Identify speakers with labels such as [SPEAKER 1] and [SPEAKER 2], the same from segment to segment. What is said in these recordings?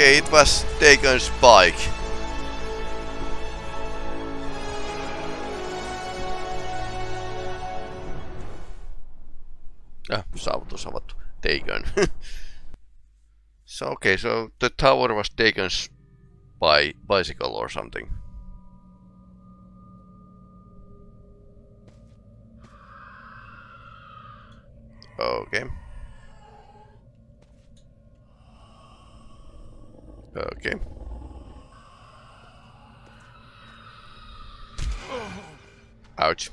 [SPEAKER 1] Okay, it was Dagon's bike. Ah, saavutus avattu. Dagon. so okay, so the tower was Dagon's by bicycle or something. Okay. Okay. Ouch.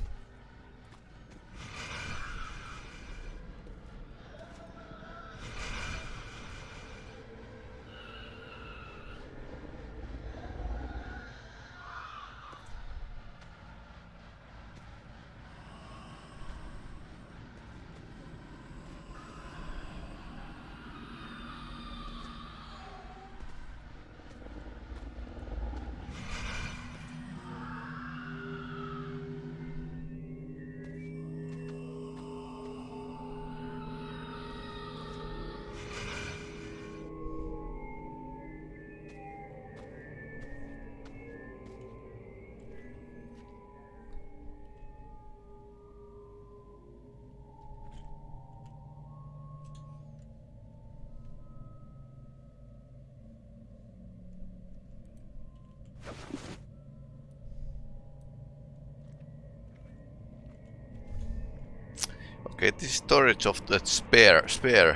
[SPEAKER 1] Storage of the spare spare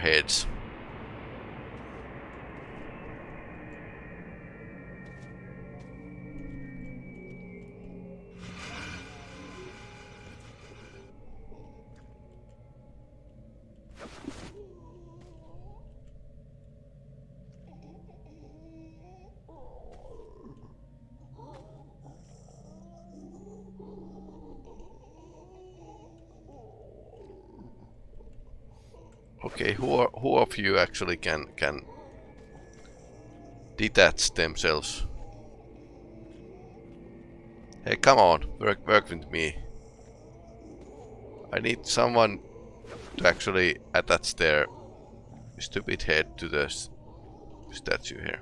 [SPEAKER 1] Okay, who are, who of you actually can can detach themselves? Hey, come on, work work with me. I need someone to actually attach their stupid head to the statue here.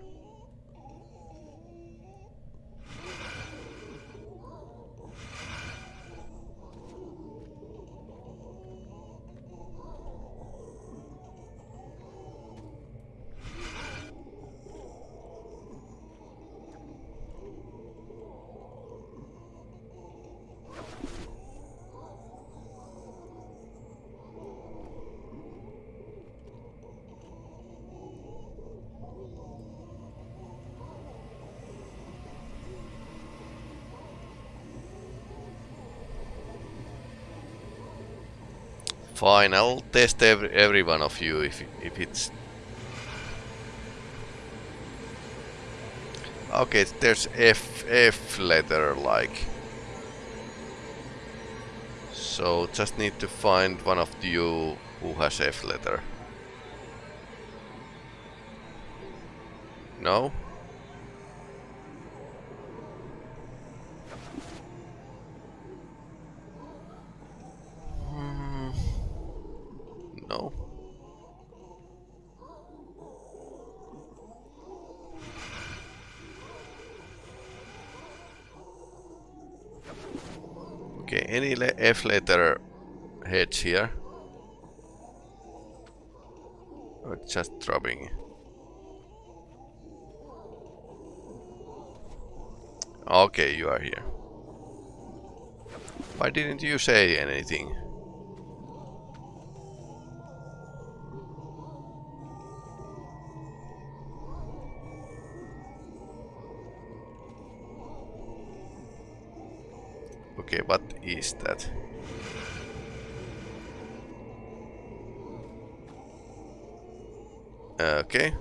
[SPEAKER 1] Fine, I'll test every, every one of you if, if it's... Okay, there's F, F letter like... So just need to find one of you who has F letter. No? F letter heads here? Oh, or just dropping? Okay, you are here. Why didn't you say anything? Okay, what is that? Eh, okay.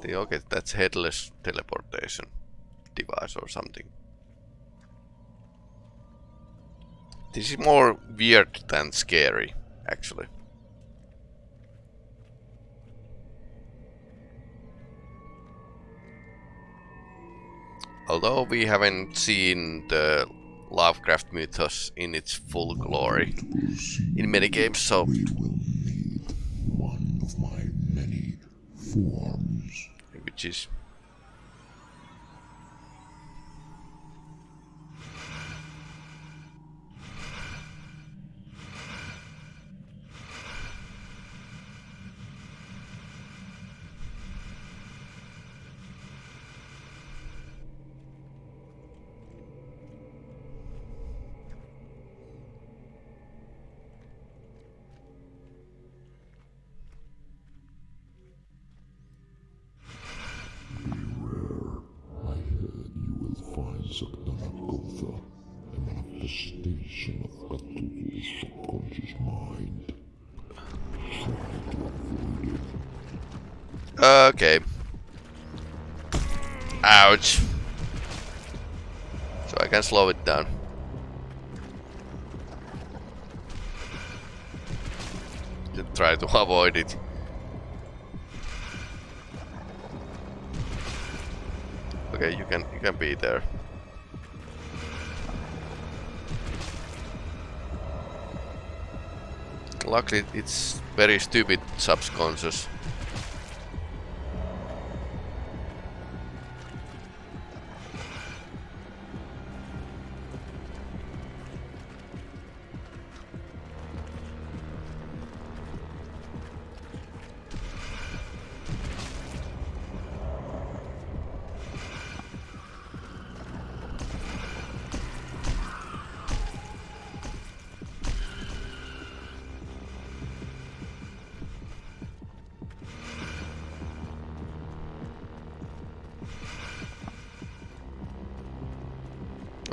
[SPEAKER 1] The, okay, that's headless teleportation device or something. This is more weird than scary, actually. Although we haven't seen the Lovecraft mythos in its full glory in many games, so
[SPEAKER 2] of my many forms.
[SPEAKER 1] Which is
[SPEAKER 2] a manifestation of subconscious mind.
[SPEAKER 1] Okay. Ouch. So I can slow it down. To try to avoid it. Okay, you can you can be there. Luckily, it's very stupid subconscious.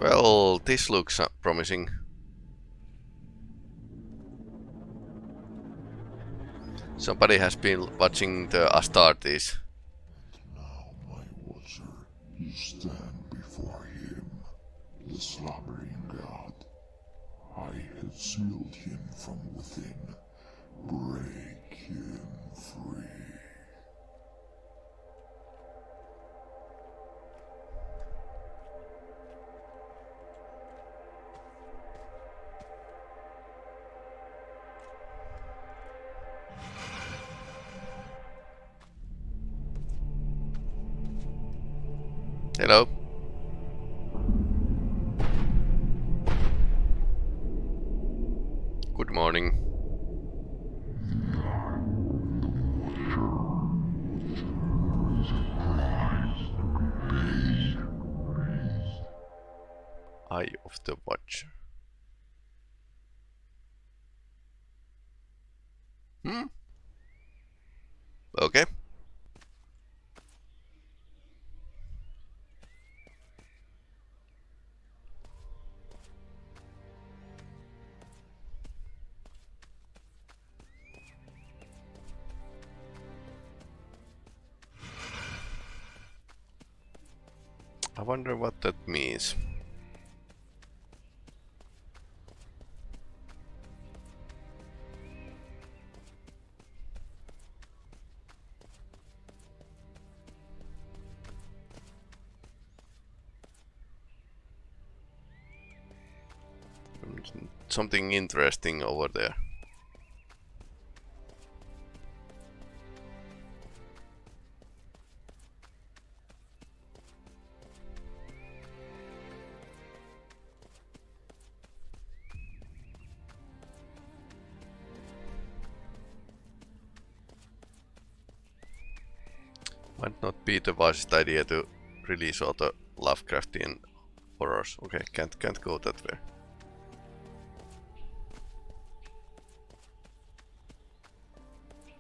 [SPEAKER 1] Well, this looks uh, promising. Somebody has been watching the Astartes.
[SPEAKER 2] Now, my watcher, you stand before him, the slumbering god. I have sealed him from within. Break him free.
[SPEAKER 1] I wonder what that means. Something interesting over there. Wisest idea to release all the Lovecraftian horrors. Okay, can't can't go that way.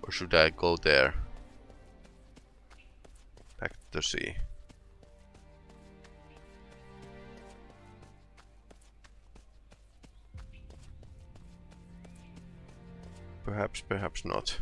[SPEAKER 1] Or should I go there? Back to the sea. Perhaps, perhaps not.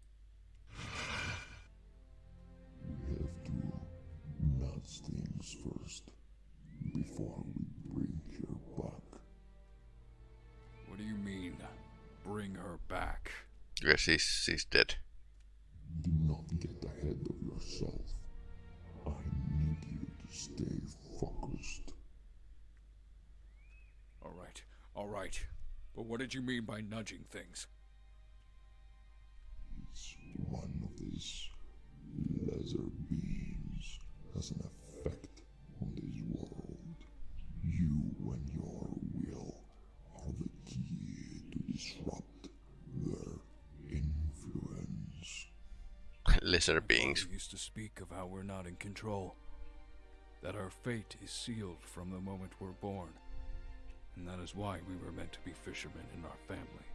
[SPEAKER 2] nudge things first before we bring her back.
[SPEAKER 3] What do you mean, bring her back?
[SPEAKER 1] Yes, she's, she's dead.
[SPEAKER 2] Do not get ahead of yourself. I need you to stay focused.
[SPEAKER 3] All right, all right. But what did you mean by nudging things?
[SPEAKER 2] Each one of these lesser beings has an effect on this world. You and your will are the key to disrupt their influence.
[SPEAKER 1] Lesser beings.
[SPEAKER 3] We used to speak of how we're not in control. That our fate is sealed from the moment we're born. And that is why we were meant to be fishermen in our family.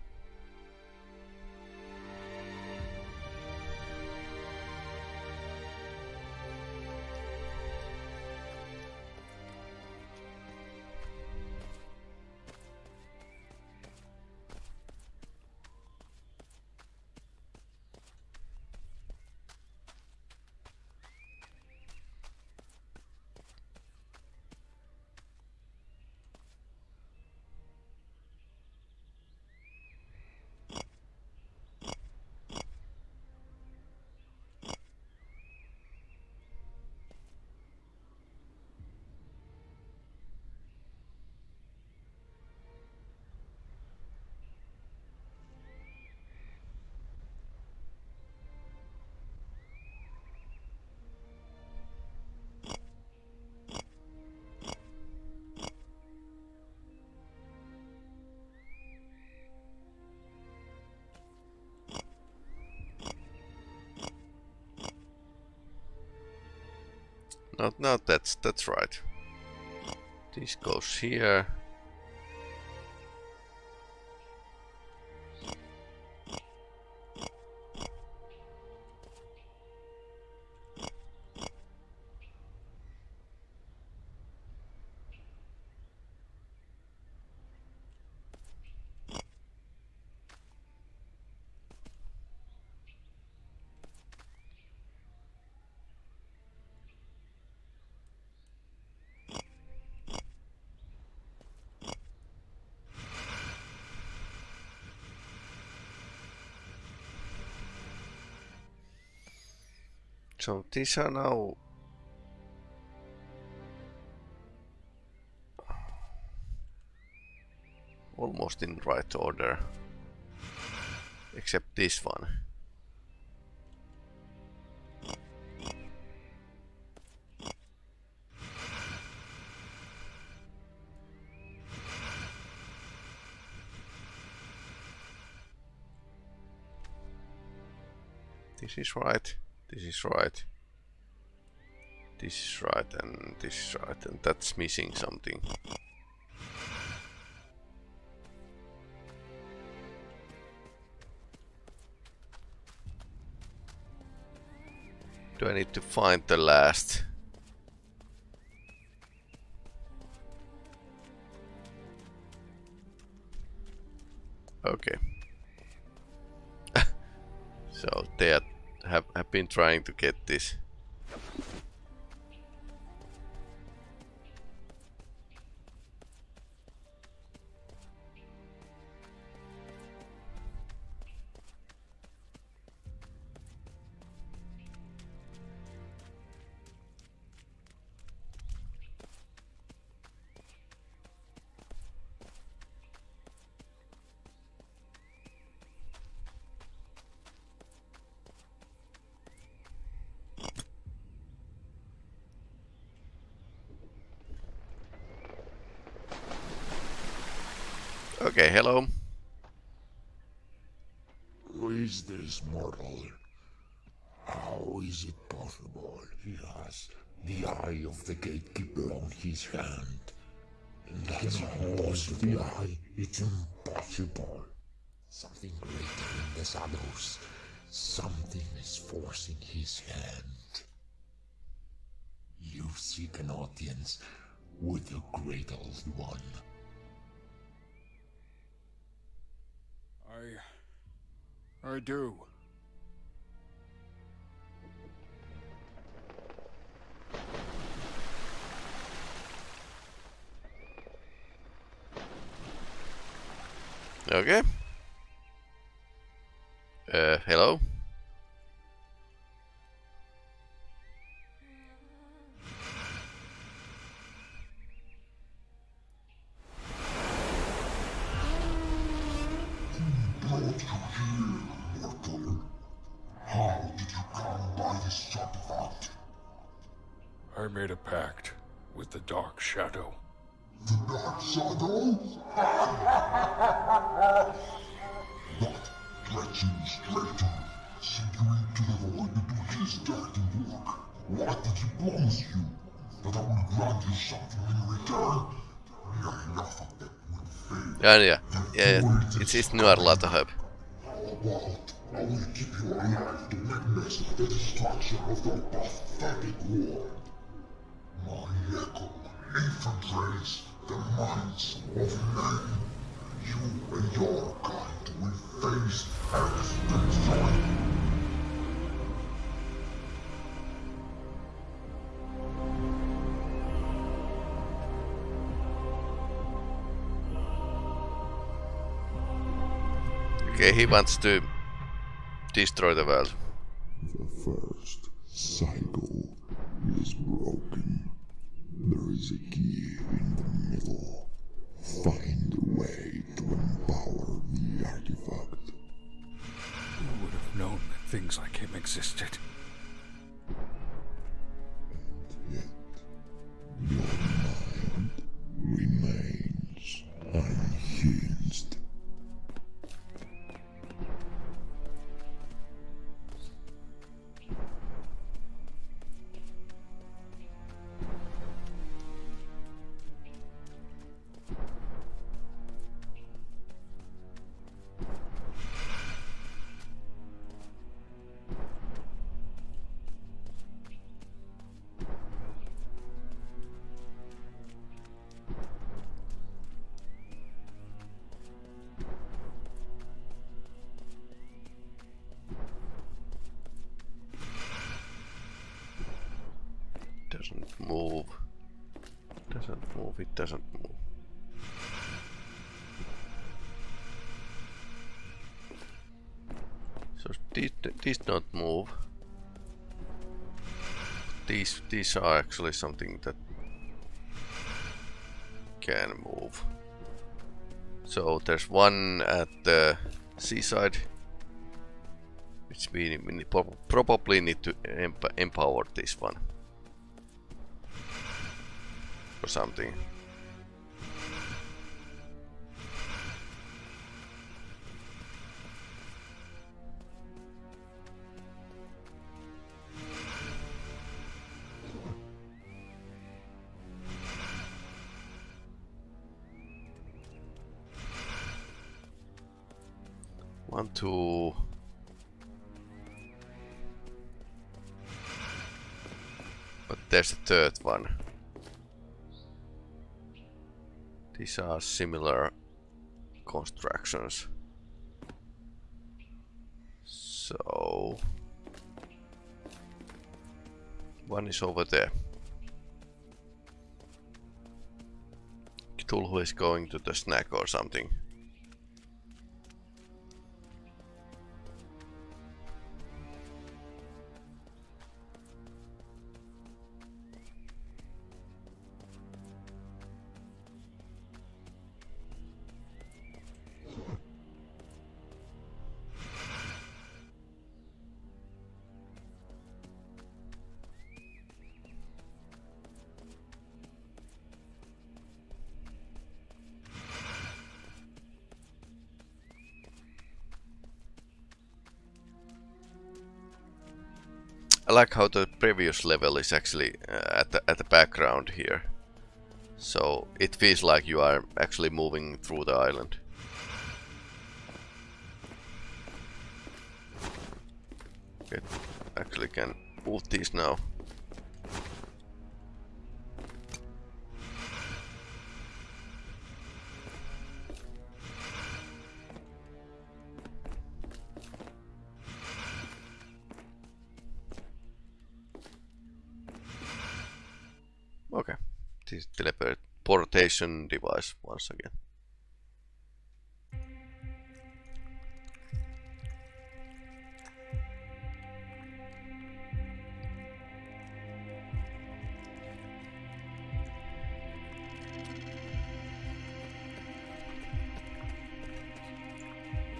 [SPEAKER 1] No, no, that's that's right. This goes here. So these are now almost in right order, except this one. This is right. This is right. This is right and this is right and that's missing something. Do I need to find the last? Okay. so they have, have been trying to get this. Hello.
[SPEAKER 2] Who is this mortal? How is it possible he has the eye of the gatekeeper on his hand? That's impossible. The eye, it's impossible. Something greater in the shadows. Something is forcing his hand. You seek an audience with the Great Old One.
[SPEAKER 3] I
[SPEAKER 2] I do.
[SPEAKER 1] Okay. Uh, hello?
[SPEAKER 2] I made a pact with the Dark Shadow.
[SPEAKER 4] The Dark Shadow? what treacherous traitor sent you into the void to do his dirty work? What did he promise you? That I will grant you something in return? Enough of that will fade.
[SPEAKER 1] Ja, ja. ja itse asiassa nuorlata höp.
[SPEAKER 4] About, I will keep you alive to witness the destruction of your pathetic world. My echo infiltrates the minds of men. You and your kind will face extinction.
[SPEAKER 1] Okay, he wants to destroy the world.
[SPEAKER 4] The first cycle is broken. There is a key in the middle. Find a way to empower the artifact.
[SPEAKER 2] Who would have known that things like him existed?
[SPEAKER 1] Doesn't move. Doesn't move, it doesn't move. So these, these don't move. These these are actually something that can move. So there's one at the seaside, which we, probably need to emp empower this one or something. One, two. But there's a third one. These are similar constructions. So... One is over there. Cthulhu is going to the snack or something. Like how the previous level is actually uh, at the at the background here. So it feels like you are actually moving through the island. Okay, actually can move these now. Device once again.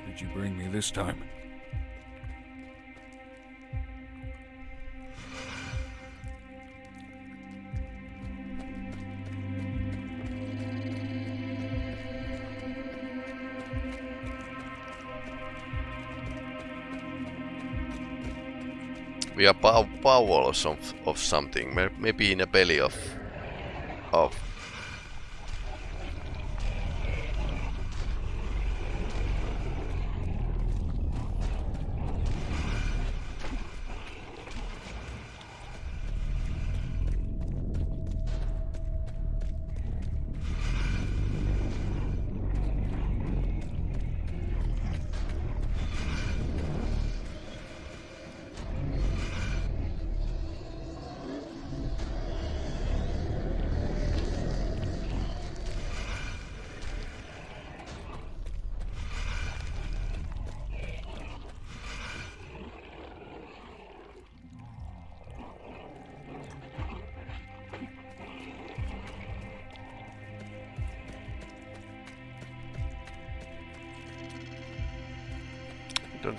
[SPEAKER 3] Did you bring me this time?
[SPEAKER 1] We are pow powers of, of something, maybe in a belly of of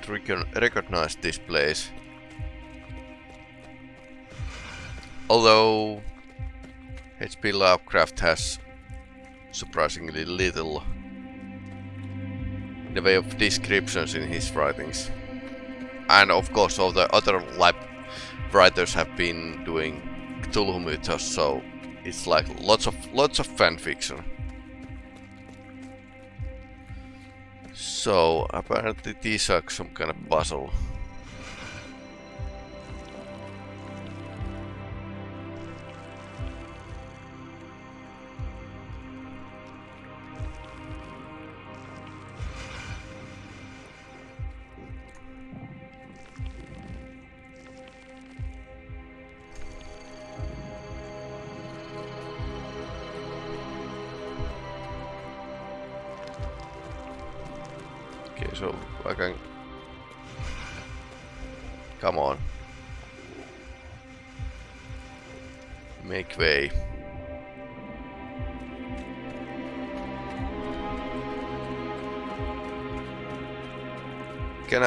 [SPEAKER 1] don't recon recognize this place. Although H.P. Lovecraft has surprisingly little in the way of descriptions in his writings. And of course all the other lab writers have been doing Cthulhu mythos, so it's like lots of lots of fan fiction. So apparently these are some kind of puzzle.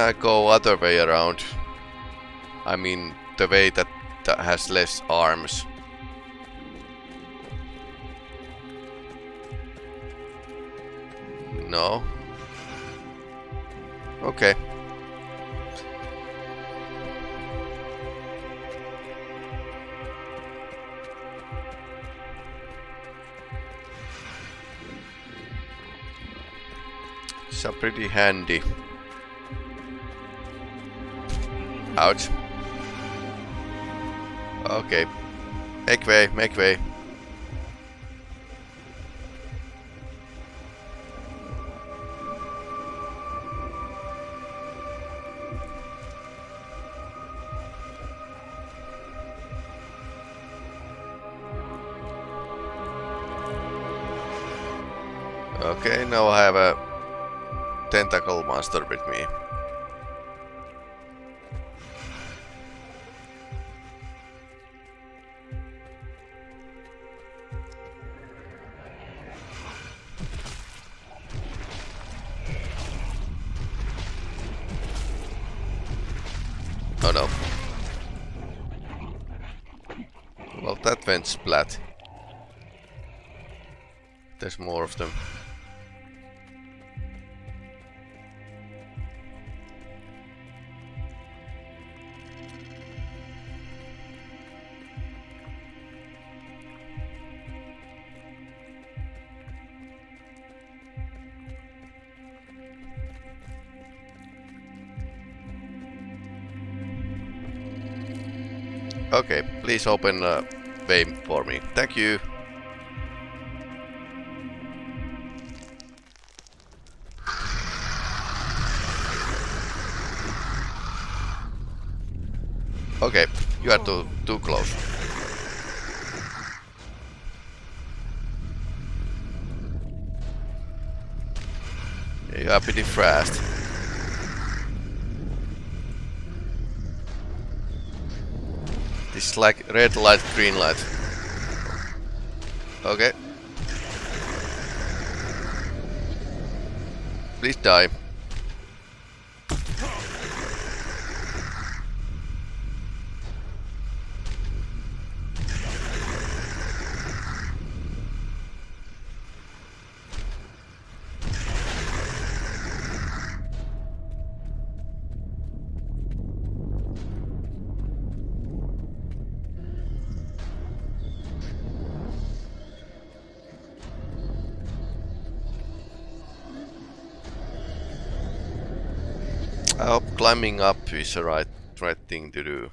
[SPEAKER 1] I go other way around? I mean, the way that, that has less arms. No. Okay. A pretty handy. Ouch. Okay. Make way, make way. Okay, now I have a tentacle monster with me. Splat. There's more of them. Okay, please open uh, game for me. Thank you. Okay, you are too, too close. You are pretty fast. Red light, green light. Okay. Please die. I hope climbing up is the right, right thing to do.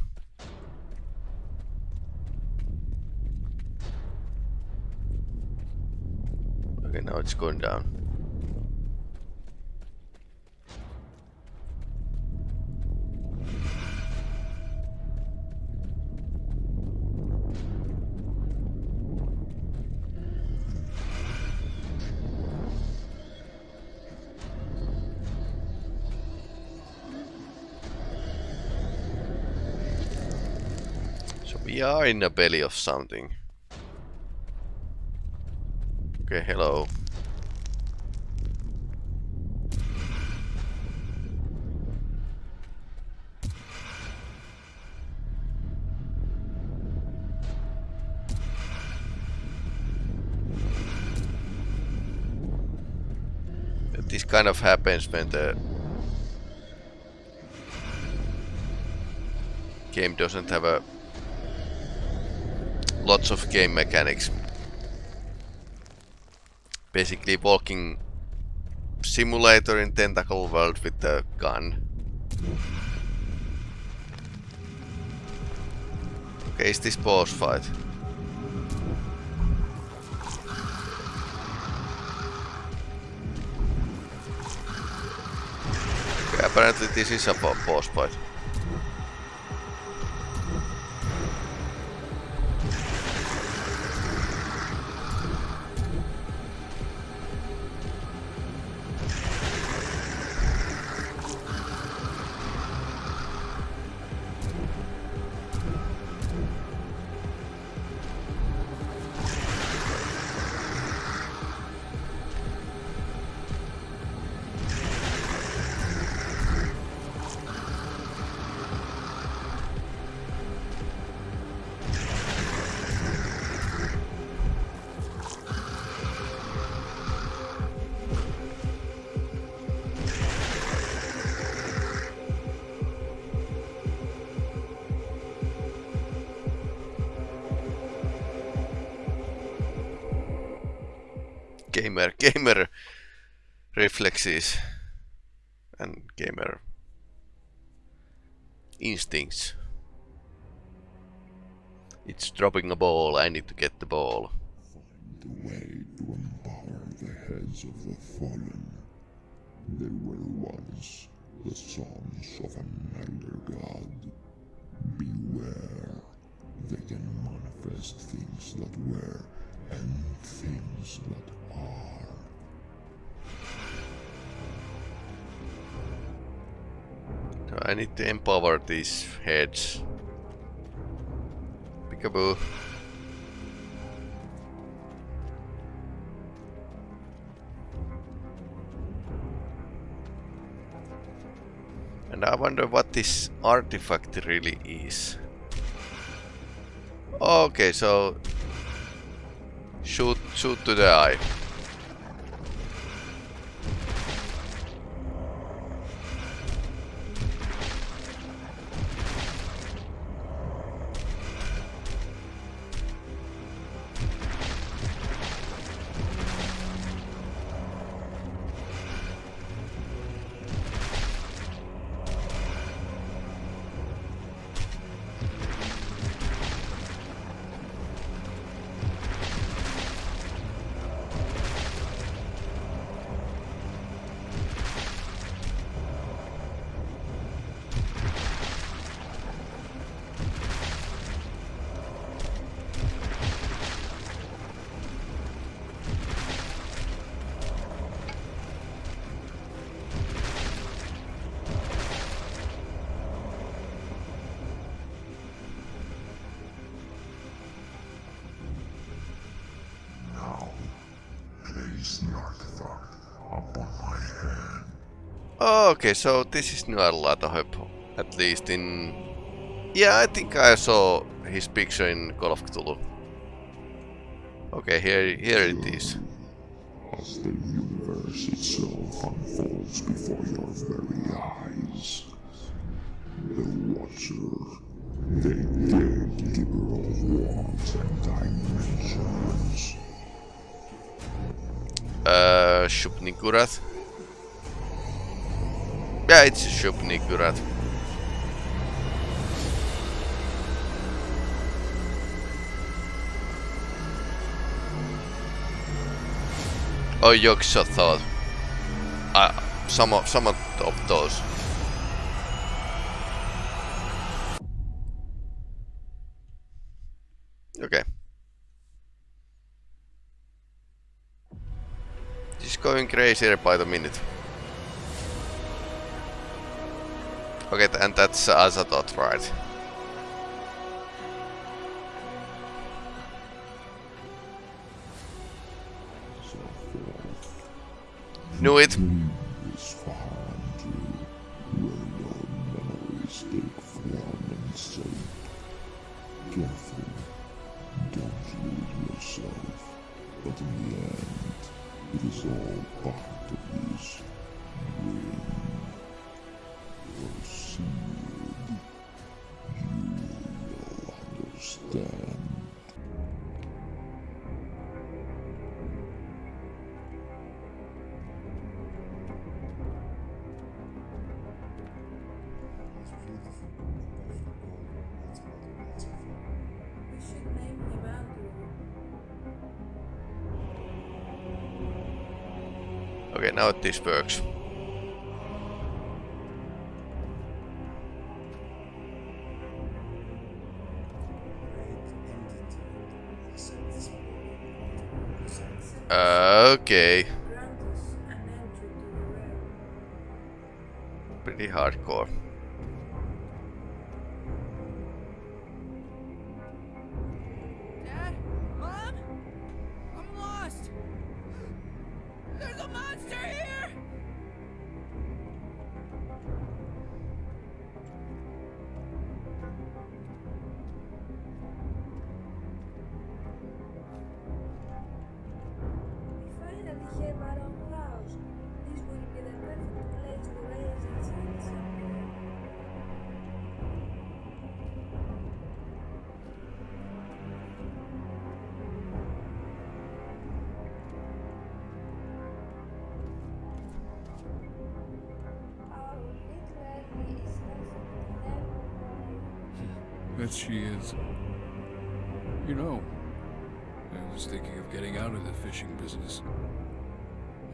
[SPEAKER 1] Okay, now it's going down. We are in the belly of something. Okay, hello. This kind of happens when the game doesn't have a lots of game mechanics. Basically walking simulator in tentacle world with a gun. Okay, is this boss fight? Okay, apparently this is a boss fight. Gamer gamer reflexes and gamer instincts. It's dropping a ball, I need to get the ball.
[SPEAKER 2] Find the way to empower the heads of the fallen. They were once the sons of an elder god. Beware. They can manifest things that were and things that are.
[SPEAKER 1] I need to empower these heads. Peekaboo. And I wonder what this artifact really is. Okay, so shoot shoot to the eye. Okay, so this is Nyarlathotep, hope. at least in... Yeah, I think I saw his picture in Call of Cthulhu. Okay, here, here it is.
[SPEAKER 2] As the universe itself unfolds before your very eyes. The Watcher, the gatekeeper of worlds and dimensions.
[SPEAKER 1] Uh, Shub-Niggurath. Yeah, it's Shub-Niggurath. Oh, Yog-Sothoth. Uh, some of, some of those. Okay. Just going crazier by the minute. Okay, and that's uh, Azathoth, right?
[SPEAKER 2] So forth.
[SPEAKER 1] Knew it.
[SPEAKER 2] Don't lose yourself. But in the end, it is all part
[SPEAKER 1] Okay, now this works. Uh, okay,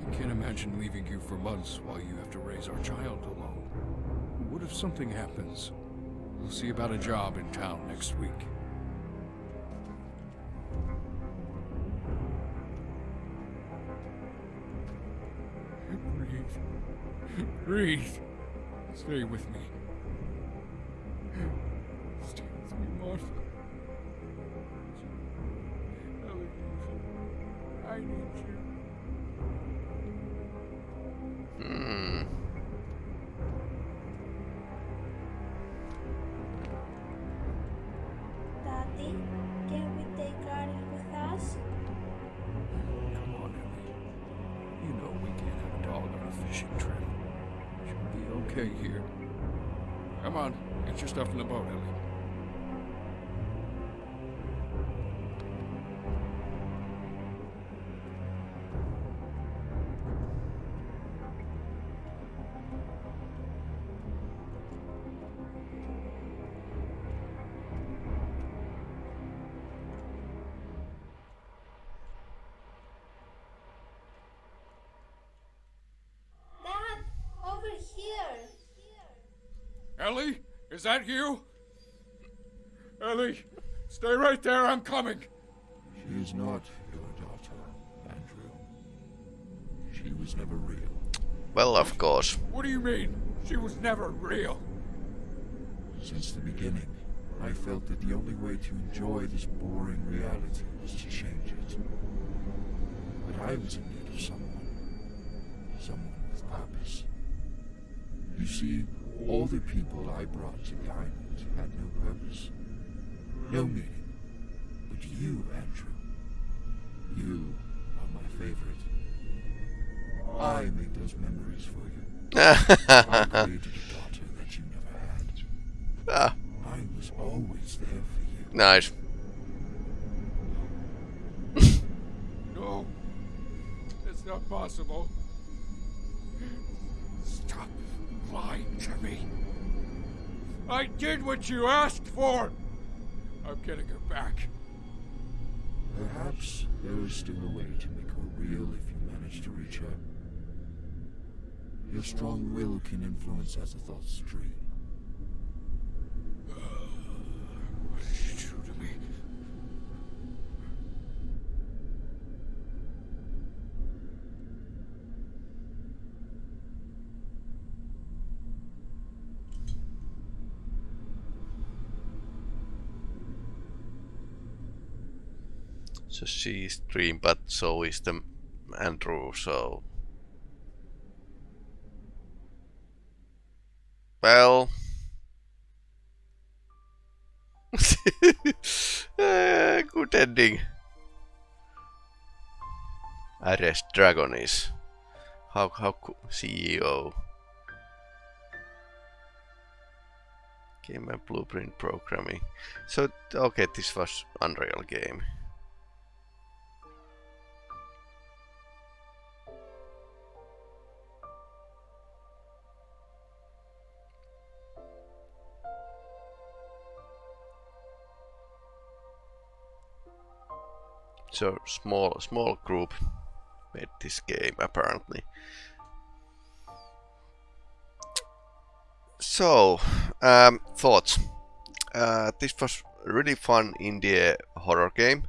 [SPEAKER 3] I can't imagine leaving you for months while you have to raise our child alone. What if something happens? We'll see about a job in town next week. Breathe. Breathe. Stay with me. Ellie, is that you? Ellie, stay right there. I'm coming.
[SPEAKER 2] She is not your daughter, Andrew. She was never real.
[SPEAKER 1] Well, of course.
[SPEAKER 3] What do you mean? She was never real.
[SPEAKER 2] Since the beginning, I felt that the only way to enjoy this boring reality was to change it. But I was in need of someone. Someone with purpose. You see, all the people I brought to the island had no purpose. No meaning. But you, Andrew. You are my favorite. I make those memories for you. I created a daughter that you never had.
[SPEAKER 1] ah,
[SPEAKER 2] I was always there for you.
[SPEAKER 1] nice.
[SPEAKER 3] No. it's not possible. Lying to me. I did what you asked for. I'm getting her back.
[SPEAKER 2] Perhaps there is still a way to make her real if you manage to reach her. Your strong will can influence as a thought stream.
[SPEAKER 3] What did you do to me?
[SPEAKER 1] She's Dream, but so is the Andrew, so... Well... Eh, good ending. Arrest Dragon is... How, how, CEO... Game and Blueprint Programming. So, okay, this was Unreal game. Small small group made this game apparently. So um, thoughts. Uh, this was really fun indie horror game.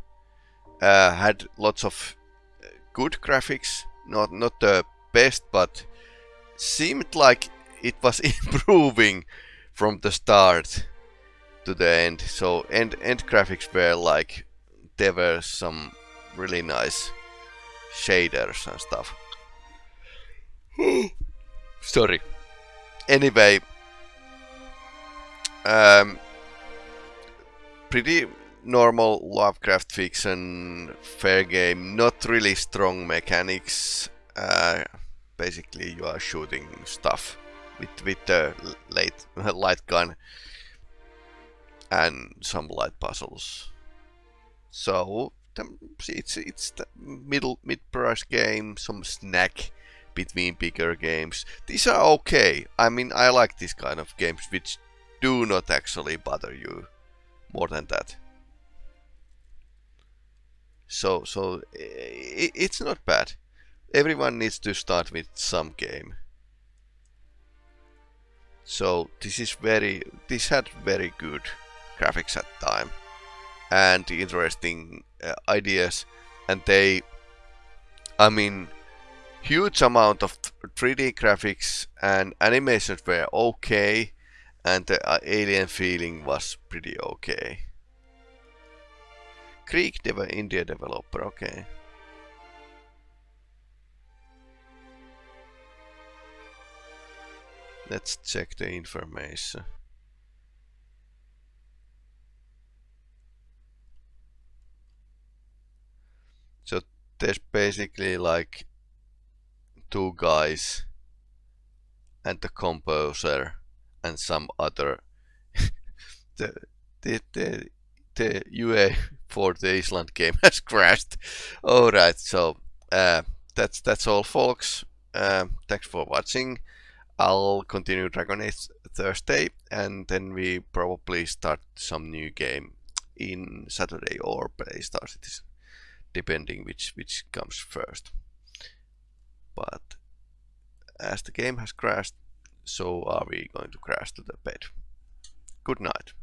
[SPEAKER 1] Uh, had lots of uh, good graphics, not not the best, but seemed like it was improving from the start to the end. So end end graphics were like there were some really nice shaders and stuff. Sorry. Anyway, um, pretty normal Lovecraft fiction, fair game, not really strong mechanics. Uh, basically, you are shooting stuff with with the late light gun and some light puzzles. So it's it's the middle mid price game, some snack between bigger games. These are okay. I mean, I like these kind of games which do not actually bother you more than that. So so it's not bad. Everyone needs to start with some game. So this is very this had very good graphics at the time and the interesting ideas and they I mean huge amount of 3D graphics and animations were okay and the uh, alien feeling was pretty okay. Creek dev India developer, okay. Let's check the information. So there's basically like two guys and the composer and some other the the the, the UA for the Island game has crashed. Alright, so uh, that's that's all folks. Um, thanks for watching. I'll continue Dragon Age Thursday and then we probably start some new game in Saturday or play Star Citizen depending which which comes first. But as the game has crashed, so are we going to crash to the bed. Good night.